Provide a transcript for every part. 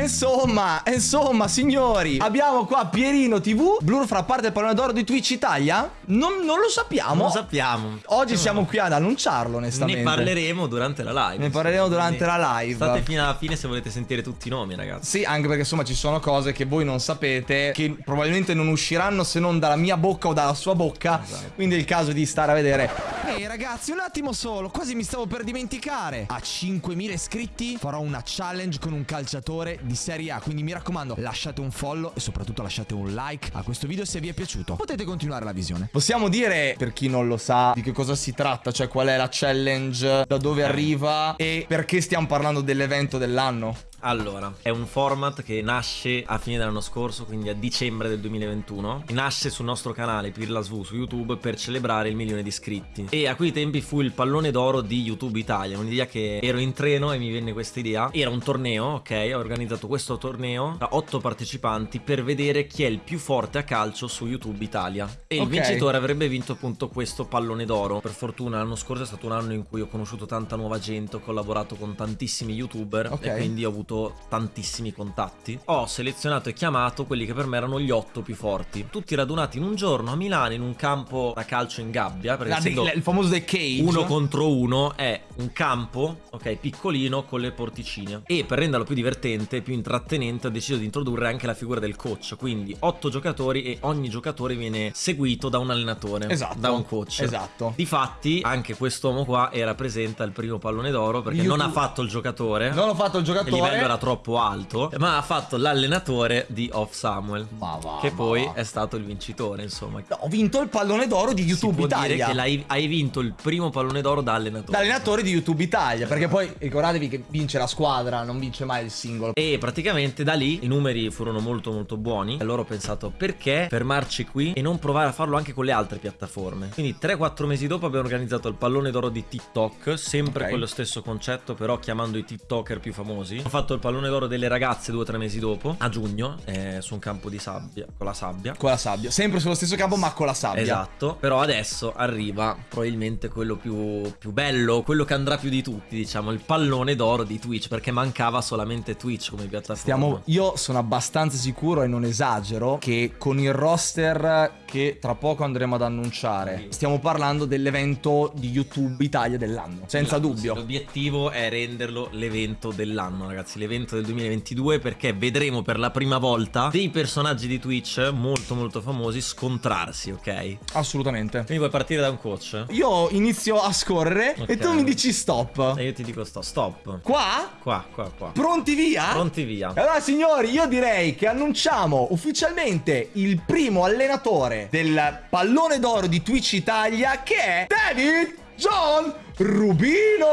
Insomma, insomma, signori, abbiamo qua Pierino TV. Blur farà parte del pallone d'oro di Twitch Italia? Non, non lo sappiamo. Non lo sappiamo. Oggi siamo qui ad annunciarlo, onestamente. Ne parleremo durante la live. Ne parleremo durante la live. State fino alla fine se volete sentire tutti i nomi, ragazzi. Sì, anche perché insomma ci sono cose che voi non sapete, che probabilmente non usciranno se non dalla mia bocca o dalla sua bocca. Esatto. Quindi è il caso di stare a vedere. Ehi hey, ragazzi, un attimo solo, quasi mi stavo per dimenticare. A 5.000 iscritti farò una challenge con un calciatore di Serie A. Quindi mi raccomando, lasciate un follow e soprattutto lasciate un like a questo video se vi è piaciuto. Potete continuare la visione. Possiamo dire, per chi non lo sa, di che cosa si tratta, cioè qual è la challenge, da dove arriva e perché stiamo parlando dell'evento dell'anno? Allora, è un format che nasce a fine dell'anno scorso, quindi a dicembre del 2021. Nasce sul nostro canale Pirla SV su YouTube per celebrare il milione di iscritti. E a quei tempi fu il pallone d'oro di YouTube Italia. Un'idea che ero in treno e mi venne questa idea. Era un torneo, ok? Ho organizzato questo torneo da otto partecipanti per vedere chi è il più forte a calcio su YouTube Italia. E okay. il vincitore avrebbe vinto appunto questo pallone d'oro. Per fortuna l'anno scorso è stato un anno in cui ho conosciuto tanta nuova gente, ho collaborato con tantissimi YouTuber okay. e quindi ho avuto avuto tantissimi contatti. Ho selezionato e chiamato quelli che per me erano gli otto più forti. Tutti radunati in un giorno a Milano in un campo da calcio in gabbia. Perché ah, il famoso The Cage. Uno contro uno è un campo, ok, piccolino con le porticine. E per renderlo più divertente, più intrattenente, ho deciso di introdurre anche la figura del coach. Quindi otto giocatori e ogni giocatore viene seguito da un allenatore. Esatto. Da un coach. Esatto. Difatti, anche quest'uomo qua era presente al primo pallone d'oro perché YouTube. non ha fatto il giocatore. Non ho fatto il giocatore era troppo alto, ma ha fatto l'allenatore di Off Samuel, ma va, che poi va. è stato il vincitore, insomma. No, ho vinto il pallone d'oro di YouTube si può Italia. Dire che hai vinto il primo pallone d'oro da allenatore. Da allenatore di YouTube Italia, perché poi ricordatevi che vince la squadra, non vince mai il singolo. E praticamente da lì i numeri furono molto molto buoni. E allora ho pensato perché fermarci qui e non provare a farlo anche con le altre piattaforme. Quindi 3-4 mesi dopo abbiamo organizzato il pallone d'oro di TikTok, sempre okay. con lo stesso concetto, però chiamando i TikToker più famosi. Ho fatto fatto il pallone d'oro delle ragazze due o tre mesi dopo, a giugno, eh, su un campo di sabbia, con la sabbia. Con la sabbia, sempre sullo stesso campo ma con la sabbia. Esatto, però adesso arriva probabilmente quello più, più bello, quello che andrà più di tutti, diciamo, il pallone d'oro di Twitch, perché mancava solamente Twitch come piattaforma. Stiamo, io sono abbastanza sicuro e non esagero che con il roster che tra poco andremo ad annunciare, stiamo parlando dell'evento di YouTube Italia dell'anno, senza esatto, dubbio. L'obiettivo è renderlo l'evento dell'anno, ragazzi l'evento del 2022 perché vedremo per la prima volta dei personaggi di Twitch molto molto famosi scontrarsi, ok? Assolutamente. Quindi puoi partire da un coach? Io inizio a scorrere okay. e tu mi dici stop. E io ti dico stop. Stop. Qua? Qua, qua, qua. Pronti via? Pronti via. Allora signori, io direi che annunciamo ufficialmente il primo allenatore del pallone d'oro di Twitch Italia che è David John Rubino.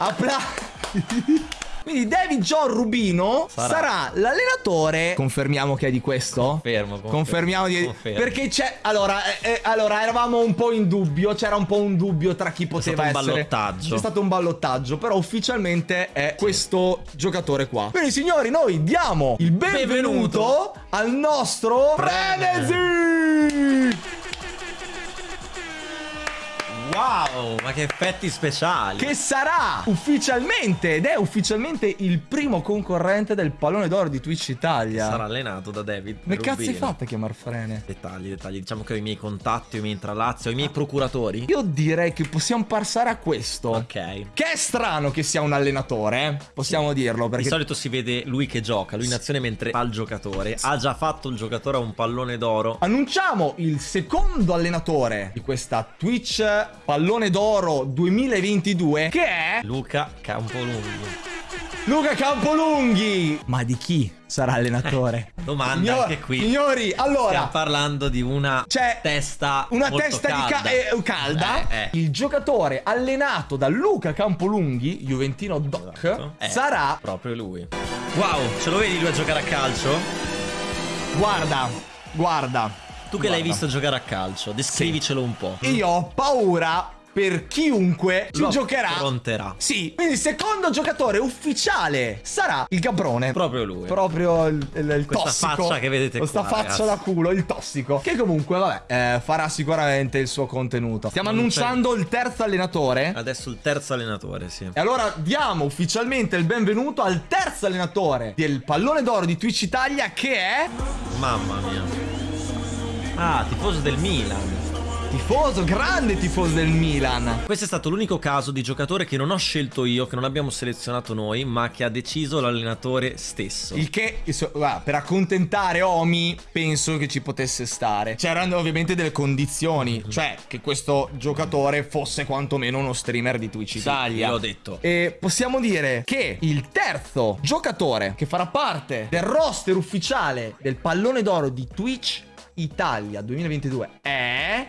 Applausi. Quindi David John Rubino sarà, sarà l'allenatore. Confermiamo che è di questo? Confermo. confermo Confermiamo di. Confermo. Perché c'è. Allora, eh, eh, allora, eravamo un po' in dubbio. C'era un po' un dubbio tra chi poteva essere. C'è stato un ballottaggio. C'è stato un ballottaggio. Però ufficialmente è sì. questo giocatore qua. Quindi, signori, noi diamo il benvenuto, benvenuto. al nostro Frenzy. Wow, ma che effetti speciali. Che sarà ufficialmente, ed è ufficialmente il primo concorrente del pallone d'oro di Twitch Italia. Sarà allenato da David. Ma cazzo hai fatto a chiamar Frene? Dettagli, dettagli. Diciamo che ho i miei contatti, ho i miei intralazzi, ho i miei procuratori. Io direi che possiamo passare a questo. Ok. Che è strano che sia un allenatore, eh? Possiamo sì. dirlo. Perché... Di solito si vede lui che gioca, lui in azione mentre fa il giocatore. Ha già fatto il giocatore a un pallone d'oro. Annunciamo il secondo allenatore di questa Twitch pallone d'oro 2022 che è Luca Campolunghi. Luca Campolunghi! Ma di chi sarà allenatore? Domanda Signor, anche qui. Signori, allora stiamo parlando di una testa una testa calda. di ca eh, calda. Eh, eh. Il giocatore allenato da Luca Campolunghi, Juventino Doc, esatto. Eh, sarà proprio lui. Wow, ce lo vedi lui a giocare a calcio? Guarda, guarda tu che l'hai visto giocare a calcio, descrivicelo sì. un po'. Io ho paura per chiunque ci Lo giocherà. affronterà. Sì, quindi il secondo giocatore ufficiale sarà il Gabrone. Proprio lui. Proprio il, il, il Questa tossico. faccia che vedete Questa qua, faccia ragazzi. da culo, il tossico. Che comunque, vabbè, eh, farà sicuramente il suo contenuto. Stiamo Non annunciando il terzo allenatore. Adesso il terzo allenatore, sì. E allora diamo ufficialmente il benvenuto al terzo allenatore del pallone d'oro di Twitch Italia che è Mamma mia. Ah, tifoso del Milan. tifoso, grande tifoso del Milan. Questo è stato l'unico caso di giocatore che non ho scelto io, che non abbiamo selezionato noi, ma che ha deciso l'allenatore stesso. Il che, guarda, per accontentare Omi, penso che ci potesse stare. C'erano ovviamente delle condizioni, cioè che questo giocatore fosse quantomeno uno streamer di Twitch Italia. L'ho detto. E possiamo dire che il terzo giocatore che farà parte del roster ufficiale del pallone d'oro di Twitch Italia 2022 è.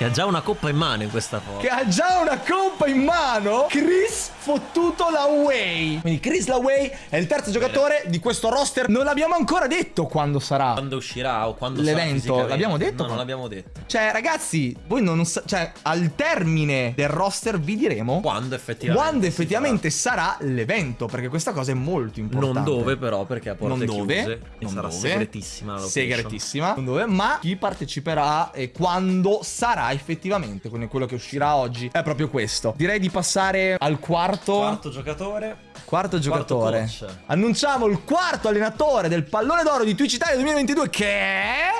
Che ha già una coppa in mano in questa foto. Che ha già una coppa in mano Chris Fottuto Laway Quindi Chris Laway è il terzo giocatore di questo roster Non l'abbiamo ancora detto quando sarà Quando uscirà o quando L'evento, sarà l'abbiamo detto? No, non l'abbiamo detto. Cioè ragazzi Voi non sa- Cioè al termine del roster vi diremo Quando effettivamente. Quando effettivamente sarà l'evento Perché questa cosa è molto importante Non dove, però, perché a porte non dove, chiuse. Non sarà dove, segretissima la segretissima, non dove, ma chi parteciperà e quando sarà effettivamente, quindi quello che uscirà oggi è proprio questo. Direi di passare al quarto, Quarto giocatore. quarto giocatore. coach. Annunciamo il quarto allenatore del pallone d'oro di Twitch Italia 2022 che è...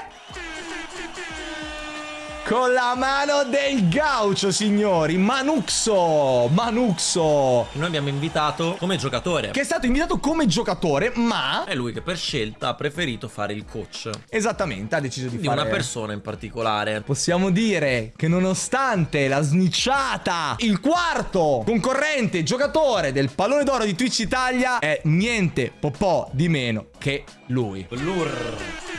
Con la mano del gaucho, signori, Manuxo, Manuxo, Noi abbiamo invitato come giocatore. che è stato invitato come giocatore, ma... È lui che per scelta ha preferito fare il coach. Esattamente, ha deciso di Di fare... una persona in particolare. Possiamo dire che nonostante la snicciata, il quarto concorrente giocatore del pallone d'oro di Twitch Italia è niente po' di meno che lui. Blur.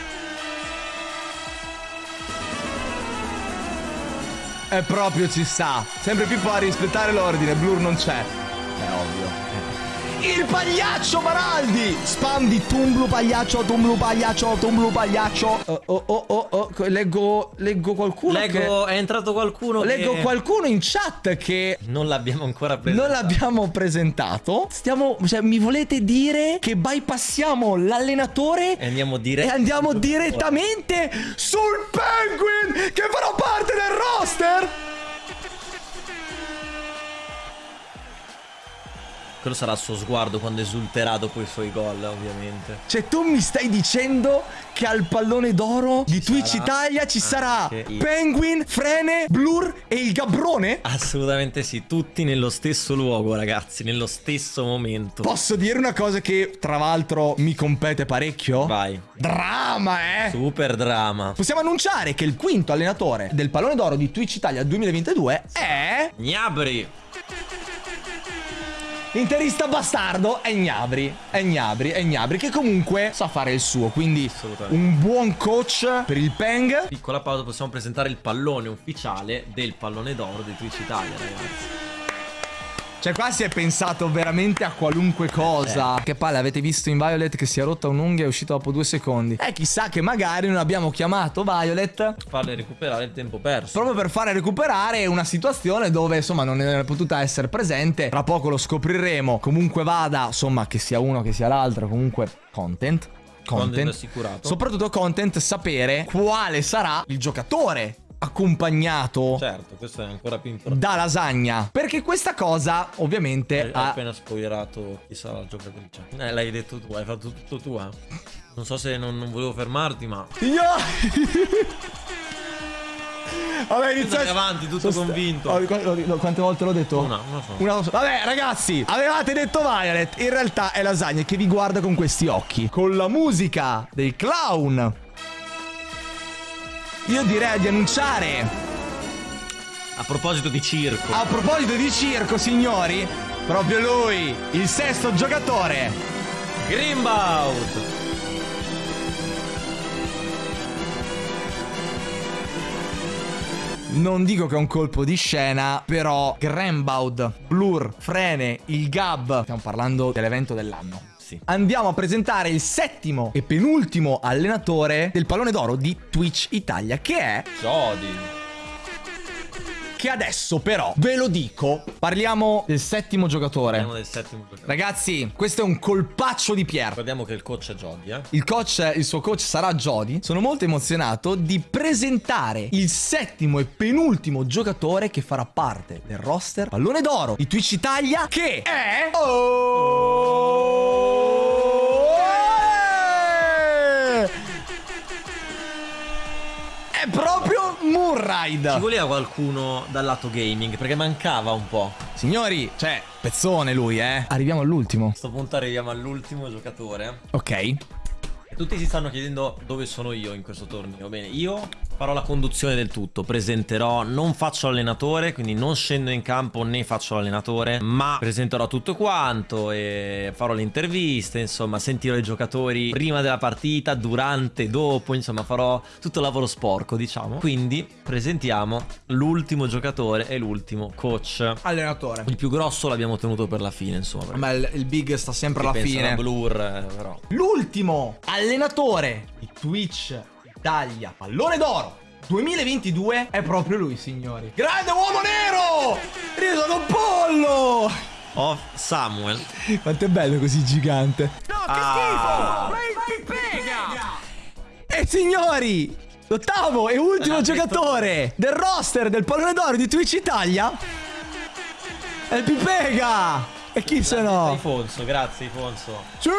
E proprio ci sta. Sempre più fa rispettare l'ordine, Blur non c'è. È ovvio. Il pagliaccio Baraldi! Spam di Tumblu pagliaccio, Tumblu pagliaccio, Tumblu pagliaccio. Oh oh oh oh, oh. Leggo, leggo qualcuno che... Leggo, è entrato qualcuno Leggo che qualcuno in chat che non l'abbiamo ancora preso. non l'abbiamo presentato. Stiamo. Cioè, mi volete dire che bypassiamo l'allenatore E andiamo e direttamente. andiamo direttamente sul Penguin che farà parte del roster? Quello sarà il suo sguardo quando esulterà dopo i suoi gol, ovviamente. Cioè, tu mi stai dicendo che al pallone d'oro di Twitch Italia ci sarà il- Penguin, Frene, Blur e il Gabrone? Assolutamente sì, tutti nello stesso luogo, ragazzi, nello stesso momento. Posso dire una cosa che, tra l'altro, mi compete parecchio? Vai. Drama, eh! Super drama. Possiamo annunciare che il quinto allenatore del pallone d'oro di Twitch Italia 2022 è Gnabri. L'interista bastardo è Gnabri, è Gnabri, è Gnabri che comunque sa fare il suo, quindi un buon coach per il Peng. Piccola pausa, possiamo presentare il pallone ufficiale del pallone d'oro di Twitch Italia, ragazzi. Cioè qua si è pensato veramente a qualunque cosa. Che palle, avete visto in Violet che si è rotta un'unghia e è uscito dopo due secondi. Eh chissà che magari non abbiamo chiamato Violet Farle recuperare il tempo perso. Proprio per fare recuperare una situazione dove insomma non è potuta essere presente. Tra poco lo scopriremo. Comunque vada, insomma, che sia uno che sia l'altro, comunque content. Content Content. assicurato. Soprattutto content sapere quale sarà il giocatore accompagnato Certo, questo è ancora più importante. da lasagna. Perché questa cosa ovviamente Hai ha... appena spoilerato chi sarà la giocatrice. Eh, l'hai detto tu, hai fatto tutto tu, eh. Non so se non, non volevo fermarti, ma. Io... Vabbè, inizia Andare avanti, tutto Sono sta- convinto. Oh, qu- qu- Quante volte l'ho detto? Una, non lo so. Una- Vabbè, ragazzi, avevate detto Violet. In realtà è Lasagna che vi guarda con questi occhi. Con la musica dei clown. Io direi di annunciare. A proposito di circo. A proposito di circo, signori, proprio lui, il sesto giocatore. Greenbout. Non dico che è un colpo di scena, però Grambaud, Blur, Frene, il Gab. Stiamo parlando dell'evento dell'anno. Ragazzi, andiamo a presentare il settimo e penultimo allenatore del pallone d'oro di Twitch Italia, che è... Jody. Che adesso però, ve lo dico, parliamo del settimo giocatore. Parliamo del settimo giocatore. Ragazzi, questo è un colpaccio di Pier. Ricordiamo che il coach è Jody, eh. Il coach, il suo coach sarà Jody. Sono molto emozionato di presentare il settimo e penultimo giocatore che farà parte del roster Pallone d'Oro di Twitch Italia, che è... Oh! È proprio Ci Moonride. voleva qualcuno dal lato gaming, perché mancava un po'. Signori, cioè, pezzone lui, eh. Arriviamo all'ultimo. A sto punto arriviamo all'ultimo giocatore. Ok. E tutti si stanno chiedendo dove sono io in questo torneo. Bene, io farò la conduzione del tutto, presenterò, non faccio allenatore, quindi non scendo in campo né faccio l'allenatore, ma presenterò tutto quanto e farò le interviste, insomma, sentirò i giocatori prima della partita, durante, dopo, insomma, farò tutto il lavoro sporco, diciamo. Quindi presentiamo l'ultimo giocatore e l'ultimo coach. Allenatore. Il più grosso l'abbiamo tenuto per la fine, insomma. Ma il, il big sta sempre alla fine. Blur, eh, però. L'ultimo allenatore di Twitch Italia Pallone d'Oro 2022 è proprio lui, signori. Grande uomo nero! Io sono un pollo! Oh, Samuel. Quanto è bello così gigante. Ah. E signori, l'ottavo e ultimo Ah, giocatore del roster del Pallone d'Oro di Twitch Italia è il Pipega! E chi se no? Ifonso, grazie Ifonso. Sì!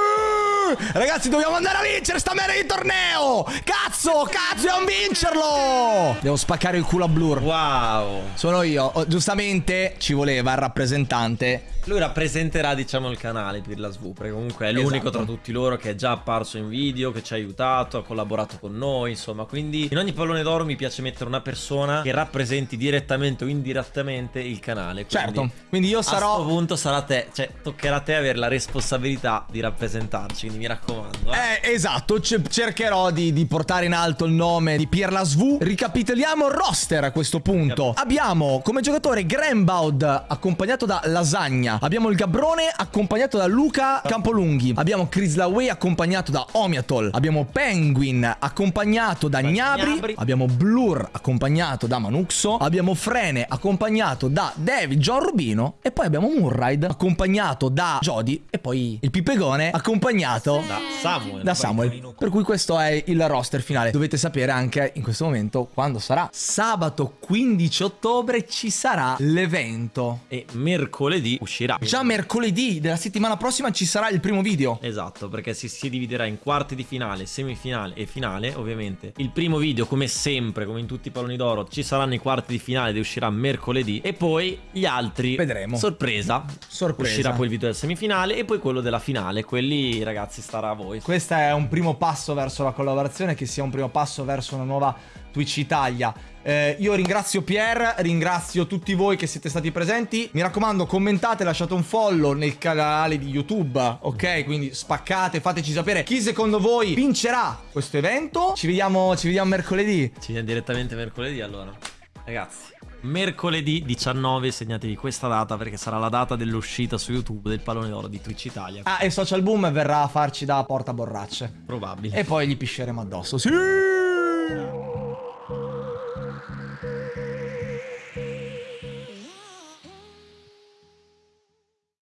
Ragazzi, dobbiamo andare a vincere sta merda di torneo! Cazzo, cazzo, dobbiamo vincerlo! Devo spaccare il culo a Blur. Wow. Sono io. Oh, giustamente ci voleva il rappresentante. Lui rappresenterà, diciamo, il canale Pirla Svu, perché comunque è l'unico Esatto. tra tutti loro che è già apparso in video, che ci ha aiutato, ha collaborato con noi, insomma. Quindi in ogni pallone d'oro mi piace mettere una persona che rappresenti direttamente o indirettamente il canale. Quindi, Certo. Quindi io A questo sarò. punto sarà te, cioè toccherà a te avere la responsabilità di rappresentarci, quindi mi raccomando. Eh. Eh, esatto, ce- cercherò di, di portare in alto il nome di Pier Lasvu. Ricapitoliamo il roster a questo punto. Abbiamo come giocatore Grambaud accompagnato da Lasagna. Abbiamo il Gabrone accompagnato da Luca Campolunghi. Abbiamo Chris Laway accompagnato da Omiatol. Abbiamo Penguin accompagnato da Gnabri. Gnabry. Abbiamo Blur accompagnato da Manuxo. Abbiamo Frene accompagnato da David John Rubino. E poi abbiamo Moonride accompagnato da Jody. E poi il Pipegone accompagnato Da Samuel. da Samuel. Per cui questo è il roster finale. Dovete sapere anche in questo momento quando sarà. Sabato 15 ottobre ci sarà l'evento. E mercoledì uscirà. Già mercoledì della settimana prossima ci sarà il primo video. Esatto, perché si, si dividerà in quarti di finale, semifinale e finale, ovviamente. Il primo video, come sempre, come in tutti i palloni d'oro, ci saranno i quarti di finale ed uscirà mercoledì. E poi gli altri. Vedremo. Sorpresa. Sorpresa. Uscirà poi il video del semifinale e poi quello della finale. Quelli, ragazzi, starà a voi. Questo è un primo passo verso la collaborazione, che sia un primo passo verso una nuova Twitch Italia. Eh, io ringrazio Pier, ringrazio tutti voi che siete stati presenti. Mi raccomando, commentate, lasciate un follow nel canale di YouTube, ok? Quindi spaccate, fateci sapere chi secondo voi vincerà questo evento. Ci vediamo, ci vediamo mercoledì. Ci vediamo direttamente mercoledì allora. Ragazzi, mercoledì 19 segnatevi questa data perché sarà la data dell'uscita su YouTube del pallone d'oro di Twitch Italia. Ah, e Social Boom verrà a farci da porta borracce. Probabile. E poi gli pisceremo addosso. Sì!